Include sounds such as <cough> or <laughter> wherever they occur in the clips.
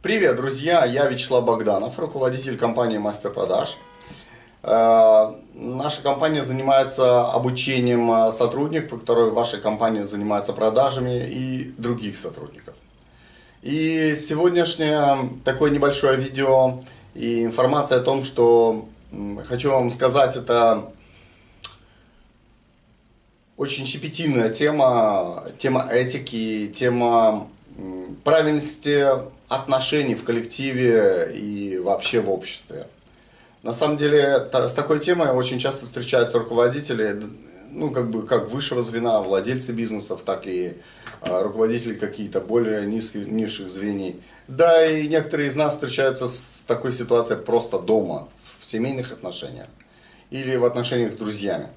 Привет, друзья! Я Вячеслав Богданов, руководитель компании Мастер Продаж. Э, наша компания занимается обучением э, сотрудников, которые в вашей компании занимаются продажами и других сотрудников. И сегодняшнее такое небольшое видео и информация о том, что хочу вам сказать, это очень щепетильная тема, тема этики, тема правильности отношений в коллективе и вообще в обществе. На самом деле, с такой темой очень часто встречаются руководители, ну, как бы, как высшего звена, владельцы бизнесов, так и а, руководители какие-то более низких, низших звеней. Да, и некоторые из нас встречаются с такой ситуацией просто дома, в семейных отношениях или в отношениях с друзьями.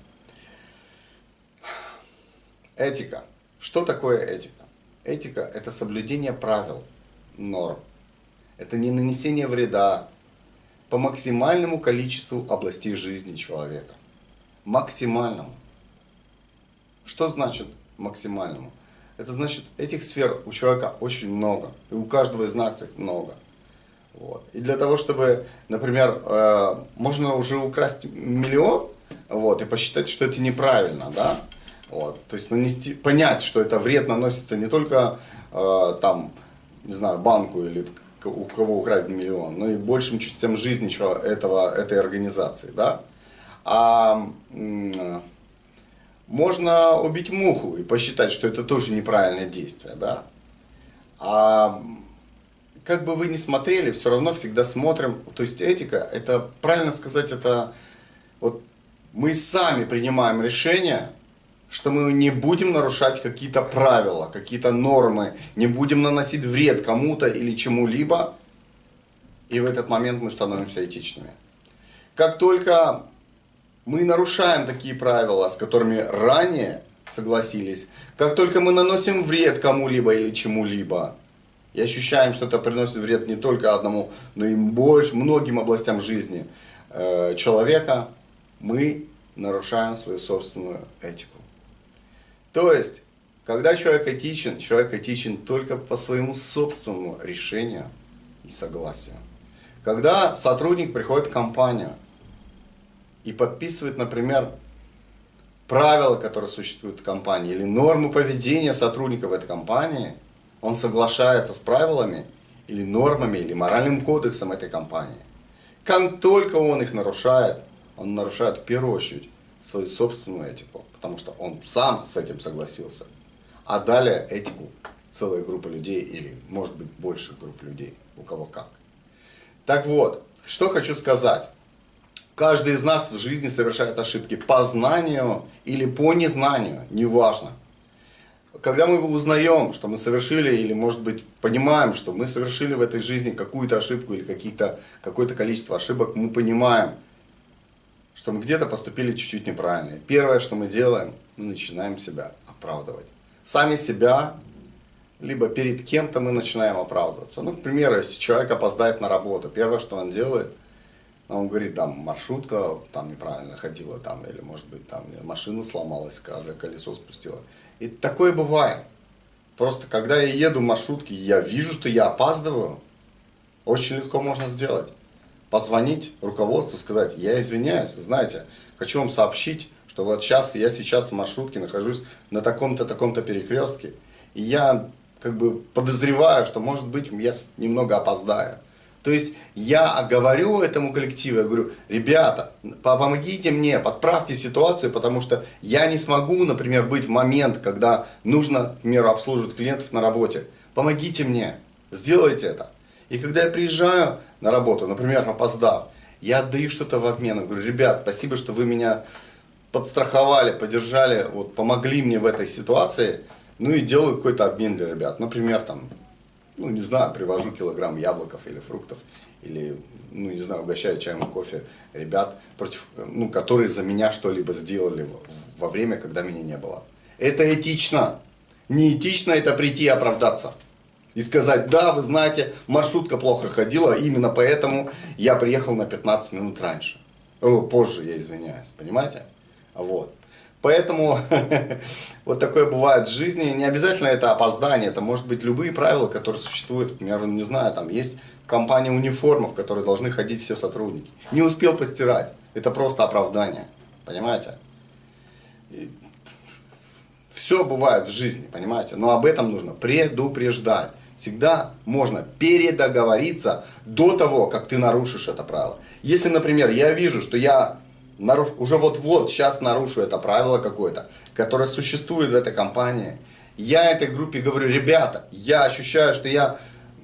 Этика. Что такое этика? Этика – это соблюдение правил, норм. Это не нанесение вреда по максимальному количеству областей жизни человека. Максимальному. Что значит максимальному? Это значит, этих сфер у человека очень много. И у каждого из нас их много. Вот. И для того, чтобы, например, э, можно уже украсть миллион, вот, и посчитать, что это неправильно, да, вот, то есть нанести, понять, что это вред наносится не только э, там не знаю, банку или у кого украден миллион, но и большим частям жизни этого, этой организации, да. А можно убить муху и посчитать, что это тоже неправильное действие, да. А как бы вы ни смотрели, все равно всегда смотрим, то есть этика, это, правильно сказать, это вот мы сами принимаем решение, что мы не будем нарушать какие-то правила, какие-то нормы, не будем наносить вред кому-то или чему-либо, и в этот момент мы становимся этичными. Как только мы нарушаем такие правила, с которыми ранее согласились, как только мы наносим вред кому-либо или чему-либо, и ощущаем, что это приносит вред не только одному, но и больше, многим областям жизни э, человека, мы нарушаем свою собственную этику. То есть, когда человек этичен, человек этичен только по своему собственному решению и согласию. Когда сотрудник приходит в компанию и подписывает, например, правила, которые существуют в компании, или нормы поведения сотрудников этой компании, он соглашается с правилами, или нормами, или моральным кодексом этой компании. Как только он их нарушает, он нарушает в первую очередь свою собственную этику, потому что он сам с этим согласился. А далее этику целая группа людей или может быть больше групп людей, у кого как. Так вот, что хочу сказать. Каждый из нас в жизни совершает ошибки по знанию или по незнанию, неважно. Когда мы узнаем, что мы совершили, или может быть понимаем, что мы совершили в этой жизни какую-то ошибку или какое-то количество ошибок, мы понимаем, что мы где-то поступили чуть-чуть неправильно. Первое, что мы делаем, мы начинаем себя оправдывать. Сами себя, либо перед кем-то мы начинаем оправдываться. Ну, к примеру, если человек опоздает на работу, первое, что он делает, он говорит, там, маршрутка там неправильно ходила, там, или, может быть, там, машина сломалась, скажем, колесо спустила. И такое бывает. Просто, когда я еду в маршрутке, я вижу, что я опаздываю, очень легко можно сделать позвонить руководству, сказать, я извиняюсь, знаете, хочу вам сообщить, что вот сейчас, я сейчас в маршрутке нахожусь на таком-то, таком-то перекрестке, и я как бы подозреваю, что может быть я немного опоздаю. То есть я говорю этому коллективу, я говорю, ребята, помогите мне, подправьте ситуацию, потому что я не смогу, например, быть в момент, когда нужно, к примеру, обслуживать клиентов на работе. Помогите мне, сделайте это. И когда я приезжаю на работу, например, опоздав, я отдаю что-то в обмен. Я говорю, ребят, спасибо, что вы меня подстраховали, поддержали, вот, помогли мне в этой ситуации. Ну и делаю какой-то обмен для ребят. Например, там, ну не знаю, привожу килограмм яблоков или фруктов. Или, ну не знаю, угощаю чаем и кофе ребят, против, ну, которые за меня что-либо сделали во время, когда меня не было. Это этично. Не этично это прийти и оправдаться. И сказать, да, вы знаете, маршрутка плохо ходила, именно поэтому я приехал на 15 минут раньше. О, позже, я извиняюсь, понимаете? Вот. Поэтому <laughs> вот такое бывает в жизни. Не обязательно это опоздание, это может быть любые правила, которые существуют. Я не знаю, там есть компания униформа, в которой должны ходить все сотрудники. Не успел постирать. Это просто оправдание. Понимаете? <laughs> Все бывает в жизни, понимаете? Но об этом нужно предупреждать. Всегда можно передоговориться до того, как ты нарушишь это правило. Если, например, я вижу, что я наруш... уже вот-вот сейчас нарушу это правило какое-то, которое существует в этой компании, я этой группе говорю, ребята, я ощущаю, что я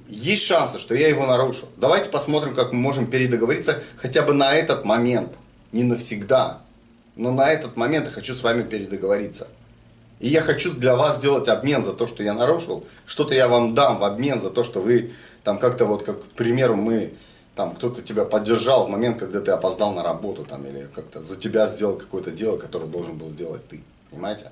есть шансы, что я его нарушу. Давайте посмотрим, как мы можем передоговориться хотя бы на этот момент. Не навсегда. Но на этот момент я хочу с вами передоговориться. И я хочу для вас сделать обмен за то, что я нарушил. Что-то я вам дам в обмен за то, что вы там как-то вот, как, к примеру, мы там кто-то тебя поддержал в момент, когда ты опоздал на работу, там, или как-то за тебя сделал какое-то дело, которое должен был сделать ты. Понимаете?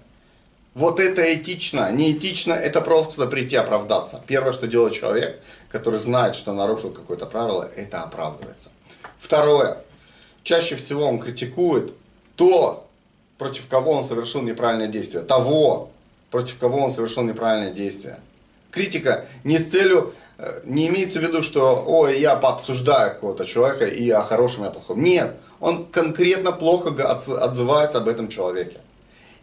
Вот это этично. Не этично, это просто прийти оправдаться. Первое, что делает человек, который знает, что нарушил какое-то правило, это оправдывается. Второе. Чаще всего он критикует то, против кого он совершил неправильное действие. Того, против кого он совершил неправильное действие. Критика не с целью Э, не имеется в виду, что ой, я пообсуждаю какого-то человека и о хорошем и о плохом. Нет, он конкретно плохо отзывается об этом человеке.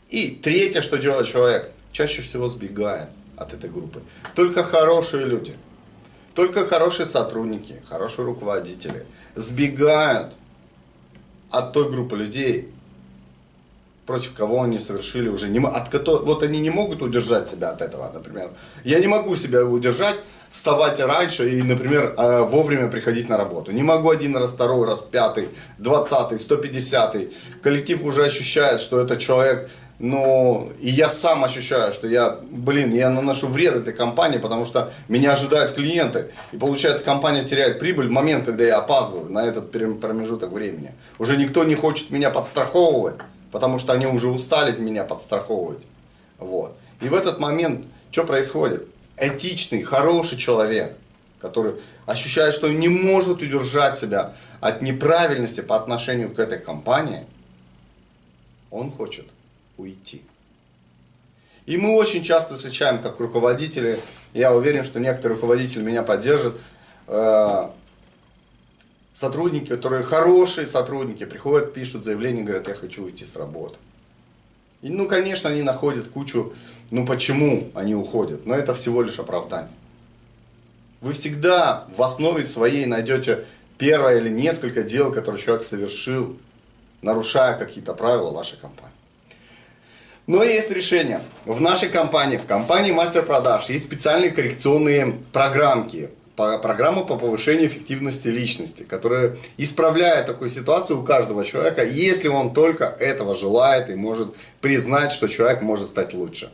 И третье, что делает человек, чаще всего сбегает от этой группы. Только хорошие люди, только хорошие сотрудники, хорошие руководители сбегают от той группы людей, против кого они совершили уже не от которых вот они не могут удержать себя от этого, например. Я не могу себя удержать вставать раньше и, например, э, вовремя приходить на работу. Не могу один раз, второй раз, пятый, двадцатый, сто пятьдесятый. Коллектив уже ощущает, что это человек, ну, и я сам ощущаю, что я, блин, я наношу вред этой компании, потому что меня ожидают клиенты. И получается, компания теряет прибыль в момент, когда я опаздываю на этот промежуток времени. Уже никто не хочет меня подстраховывать, потому что они уже устали меня подстраховывать. Вот. И в этот момент что происходит? этичный, хороший человек, который ощущает, что не может удержать себя от неправильности по отношению к этой компании, он хочет уйти. И мы очень часто встречаем, как руководители, я уверен, что некоторые руководители меня поддержат, э, сотрудники, которые хорошие сотрудники, приходят, пишут заявление, говорят, я хочу уйти с работы. И, ну, конечно, они находят кучу, ну, почему они уходят, но это всего лишь оправдание. Вы всегда в основе своей найдете первое или несколько дел, которые человек совершил, нарушая какие-то правила вашей компании. Но есть решение. В нашей компании, в компании Мастер Продаж, есть специальные коррекционные программки, программа по повышению эффективности личности, которая исправляет такую ситуацию у каждого человека, если он только этого желает и может признать, что человек может стать лучше.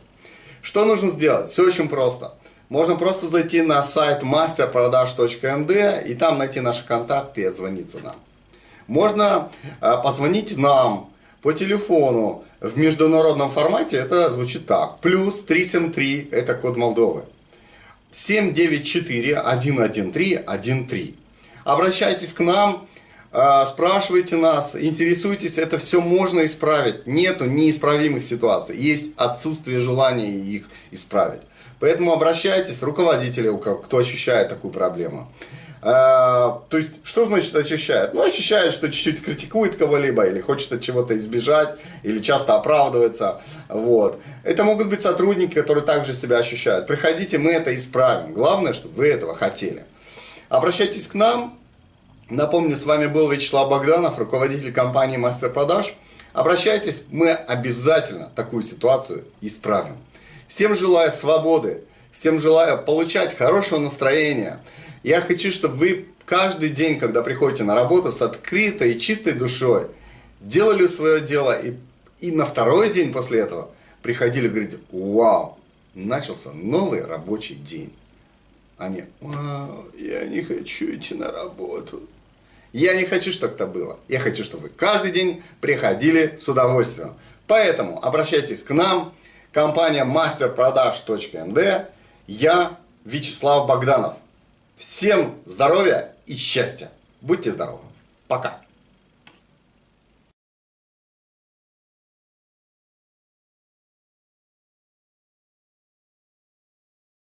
Что нужно сделать? Все очень просто. Можно просто зайти на сайт masterprodaж.md и там найти наши контакты и отзвониться нам. Можно а, позвонить нам по телефону в международном формате, это звучит так. Плюс 373, это код Молдовы. 794-113-13. Обращайтесь к нам, а, спрашивайте нас, интересуйтесь, это все можно исправить. Нету неисправимых ситуаций, есть отсутствие желания их исправить. Поэтому обращайтесь, руководители, кто ощущает такую проблему. А, то есть, что значит ощущает? Ну, ощущает, что чуть-чуть критикует кого-либо, или хочет от чего-то избежать, или часто оправдывается. Вот. Это могут быть сотрудники, которые также себя ощущают. Приходите, мы это исправим. Главное, чтобы вы этого хотели. Обращайтесь к нам. Напомню, с вами был Вячеслав Богданов, руководитель компании Мастер Продаж. Обращайтесь, мы обязательно такую ситуацию исправим. Всем желаю свободы, всем желаю получать хорошего настроения. Я хочу, чтобы вы каждый день, когда приходите на работу с открытой и чистой душой, делали свое дело и, и на второй день после этого приходили и вау, начался новый рабочий день. Они, вау, я не хочу идти на работу. Я не хочу, чтобы это было. Я хочу, чтобы вы каждый день приходили с удовольствием. Поэтому обращайтесь к нам, компания masterproдаж.md, я Вячеслав Богданов. Всем здоровья и счастья. Будьте здоровы. Пока.